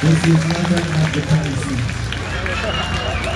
This is never not the.